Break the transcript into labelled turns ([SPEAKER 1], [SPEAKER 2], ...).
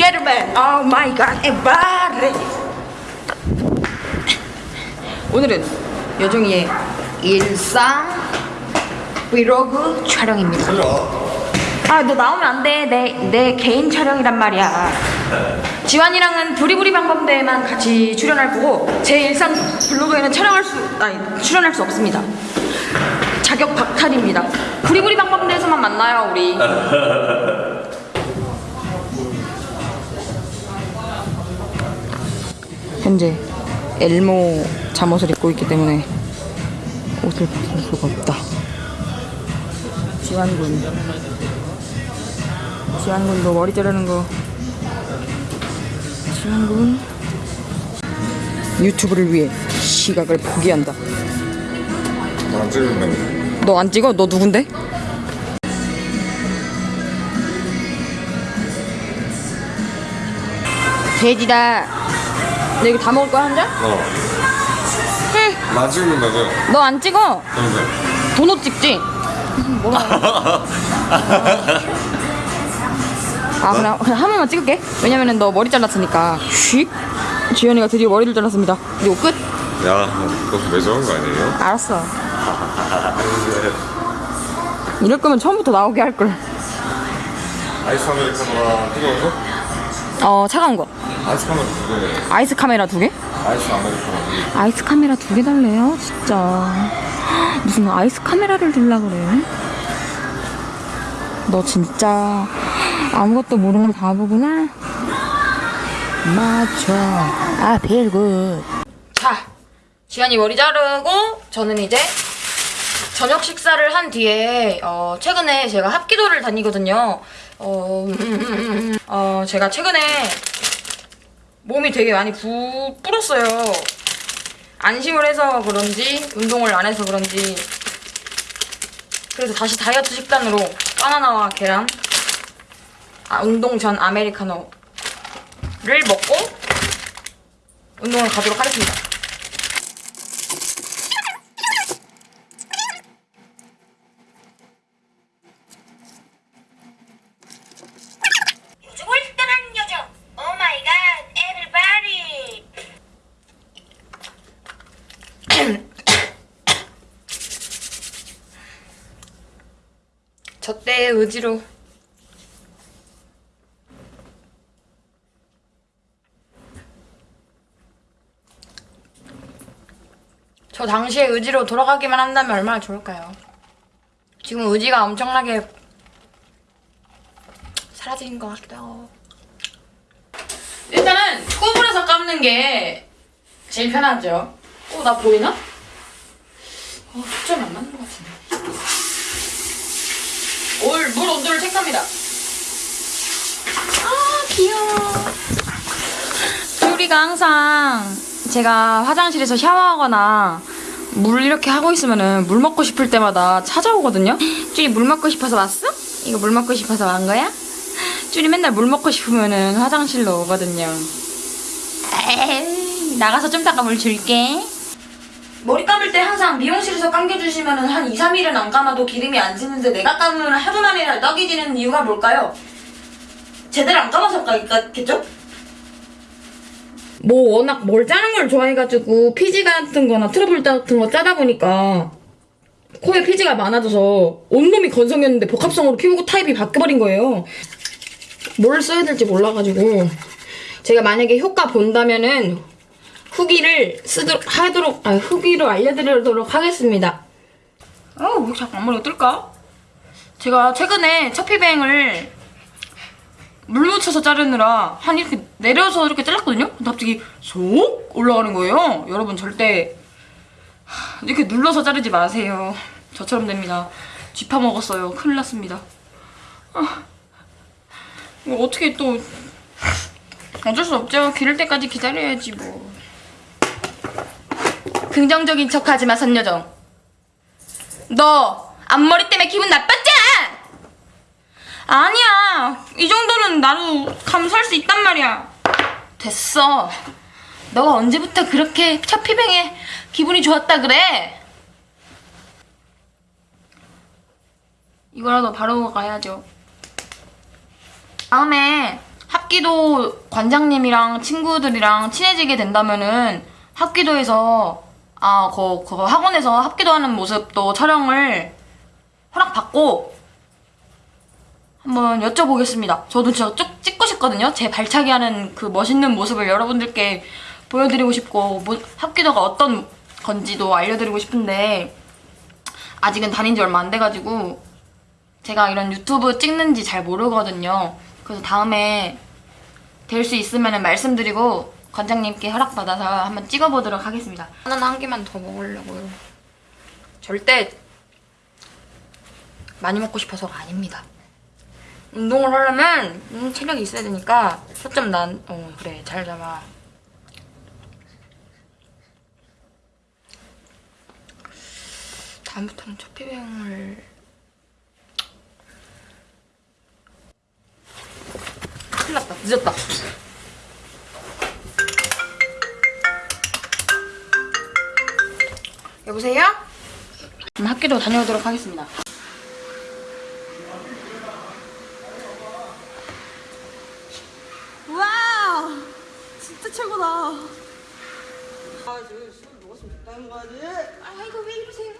[SPEAKER 1] gentlemen, oh my god, everybody. 오늘은 여정이의 일상 브이로그 촬영입니다. 아, 너 나오면 안 돼. 내, 내 개인 촬영이란 말이야. 지환이랑은 부리부리 방법대에만 같이 출연할 거고, 제 일상 블로그에는 촬영할 수, 아니, 출연할 수 없습니다. 자격 박탈입니다. 부리부리 방법대에서만 만나요, 우리. 현재 엘모 잠옷을 입고 있기 때문에 옷을 벗을 수가 없다. 지환군. 지환군도 머리 자르는 거. 지환군. 유튜브를 위해 시각을 포기한다.
[SPEAKER 2] 안 찍는다고.
[SPEAKER 1] 너안 찍어? 너 누군데? 돼지다. 너 이거 다 먹을 거야 한 잔?
[SPEAKER 2] 어.
[SPEAKER 1] 해.
[SPEAKER 2] 나 찍는다고.
[SPEAKER 1] 너안 찍어?
[SPEAKER 2] 근데.
[SPEAKER 1] 도넛 찍지? 뭐라? 아 그냥 그냥 한 번만 찍을게. 왜냐면은 너 머리 잘랐으니까. 쉿. 지현이가 드디어 머리를 잘랐습니다. 그리고 끝.
[SPEAKER 2] 야, 그거 매정한 거 아니에요?
[SPEAKER 1] 알았어. 이럴 거면 처음부터 나오게 할 걸.
[SPEAKER 2] 아이스 아메리카노랑 뜨거운 거?
[SPEAKER 1] 어 차가운 거.
[SPEAKER 2] 아이스 카메라 두 개.
[SPEAKER 1] 아이스 카메라 두 개?
[SPEAKER 2] 아이스 아메리카노.
[SPEAKER 1] 아이스 카메라 두 개 달래요? 진짜. 무슨 아이스 카메라를 들라 그래? 너 진짜 아무것도 모르는 바보구나? 맞춰. 아, 벨굿. 자, 지환이 머리 자르고 저는 이제 저녁 식사를 한 뒤에 어, 최근에 제가 합기도를 다니거든요. 어, 어, 제가 최근에 몸이 되게 많이 부, 불었어요. 안심을 해서 그런지 운동을 안 해서 그런지 그래서 다시 다이어트 식단으로 바나나와 계란 아, 운동 전 아메리카노를 먹고 운동을 가도록 하겠습니다.
[SPEAKER 3] 요즘 월등한 여정 oh my god everybody
[SPEAKER 1] 저 때의 의지로 저 당시의 의지로 돌아가기만 한다면 얼마나 좋을까요? 지금 의지가 엄청나게 사라진 것 같기도 하고 일단은 구부려서 감는 게 제일 편하죠 어, 나 보이나? 어, 초점이 안 맞는 것 같은데 올 물 온도를 체크합니다. 아 귀여워. 쭈리가 항상 제가 화장실에서 샤워하거나 물 이렇게 하고 있으면은 물 먹고 싶을 때마다 찾아오거든요. 쭈리 물 먹고 싶어서 왔어? 이거 물 먹고 싶어서 왔 거야? 쭈리 맨날 물 먹고 싶으면은 화장실로 오거든요. 에이, 나가서 좀 이따가 물 줄게. 머리 감을 때 항상 미용실에서 감겨주시면 한 2, 3일은 안 감아도 기름이 안 지는데 내가 감으면 하루 만에 떡이 지는 이유가 뭘까요? 제대로 안 감아서 그렇겠죠? 뭐 워낙 뭘 짜는 걸 좋아해가지고 피지 같은 거나 트러블 같은 거 짜다 보니까 코에 피지가 많아져서 온몸이 건성이었는데 복합성으로 피부 타입이 바뀌어버린 거예요. 뭘 써야 될지 몰라가지고 제가 만약에 효과 본다면은 후기를 쓰도록 하도록 아 후기로 알려드리도록 하겠습니다. 어왜 자꾸 앞머리가 뜰까? 제가 최근에 choppy bang을 물 묻혀서 자르느라 한 이렇게 내려서 이렇게 잘랐거든요? 근데 갑자기 쏙 올라가는 거예요. 여러분 절대 하, 이렇게 눌러서 자르지 마세요. 저처럼 됩니다. 쥐파 먹었어요. 큰일 났습니다. 아, 이거 어떻게 또 어쩔 수 없죠. 기를 때까지 기다려야지 뭐. 긍정적인 척 하지 마, 선여정. 너 앞머리 때문에 기분 나빴잖아. 아니야. 이 정도는 나도 감수할 수 있단 말이야. 됐어. 너가 언제부터 그렇게 첫 피뱅에 기분이 좋았다 그래? 이거라도 바로 가야죠. 다음에 합 합기도 관장님이랑 친구들이랑 친해지게 된다면은 합기도에서 아, 그, 그 학원에서 합기도 하는 모습도 촬영을 허락받고 한번 여쭤보겠습니다. 저도 진짜 쭉 찍고 싶거든요. 제 발차기 하는 그 멋있는 모습을 여러분들께 보여드리고 싶고 뭐, 합기도가 어떤 건지도 알려드리고 싶은데 아직은 다닌 지 얼마 안 돼가지고 제가 이런 유튜브 찍는지 잘 모르거든요. 그래서 다음에 될 수 있으면 말씀드리고 관장님께 허락받아서 한번 찍어보도록 하겠습니다. 하나는 한 개만 더 먹으려고요. 절대 많이 먹고 싶어서가 아닙니다. 운동을 하려면 음, 체력이 있어야 되니까 초점 난, 어 그래 잘 잡아. 다음부터는 첫 비행을 큰일 났다 늦었다 여보세요? 그럼 학교도 다녀오도록 하겠습니다
[SPEAKER 4] 와 진짜 최고다. 아, 저술 먹었으면 좋다는 거지.
[SPEAKER 1] 아 이거 왜 이러세요?